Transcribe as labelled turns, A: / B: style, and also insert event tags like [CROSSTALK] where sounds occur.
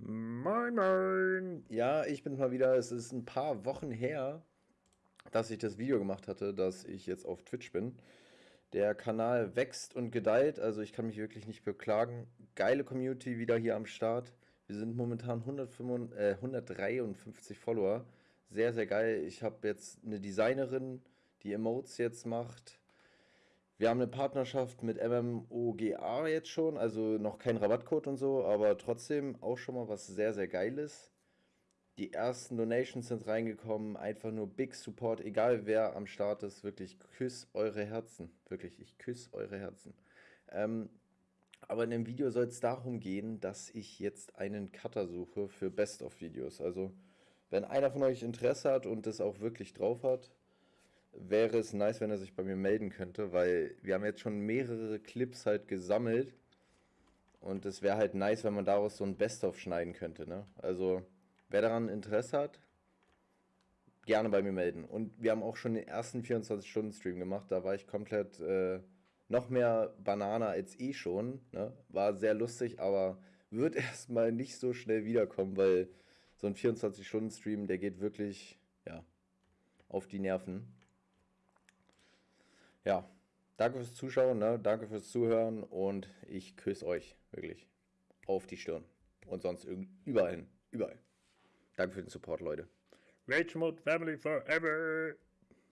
A: Moin, moin. Ja, ich bin mal wieder. Es ist ein paar Wochen her, dass ich das Video gemacht hatte, dass ich jetzt auf Twitch bin. Der Kanal wächst und gedeiht, also ich kann mich wirklich nicht beklagen. Geile Community wieder hier am Start. Wir sind momentan 155, äh, 153 Follower. Sehr, sehr geil. Ich habe jetzt eine Designerin, die Emotes jetzt macht. Wir haben eine Partnerschaft mit MMOGA jetzt schon, also noch kein Rabattcode und so, aber trotzdem auch schon mal was sehr, sehr Geiles. Die ersten Donations sind reingekommen, einfach nur Big Support, egal wer am Start ist, wirklich küss eure Herzen. Wirklich, ich küsse eure Herzen. Ähm, aber in dem Video soll es darum gehen, dass ich jetzt einen Cutter suche für Best-of-Videos. Also, wenn einer von euch Interesse hat und das auch wirklich drauf hat, wäre es nice, wenn er sich bei mir melden könnte, weil wir haben jetzt schon mehrere Clips halt gesammelt und es wäre halt nice, wenn man daraus so ein Best-of schneiden könnte, ne? Also, wer daran Interesse hat, gerne bei mir melden. Und wir haben auch schon den ersten 24-Stunden-Stream gemacht, da war ich komplett äh, noch mehr Banane als eh schon, ne? War sehr lustig, aber wird [LAUGHS] erstmal nicht so schnell wiederkommen, weil so ein 24-Stunden-Stream, der geht wirklich, ja, auf die Nerven ja, danke fürs Zuschauen, ne? danke fürs Zuhören und ich küsse euch wirklich auf die Stirn und sonst überall, überall. Danke für den Support, Leute.
B: Rage Mode Family Forever!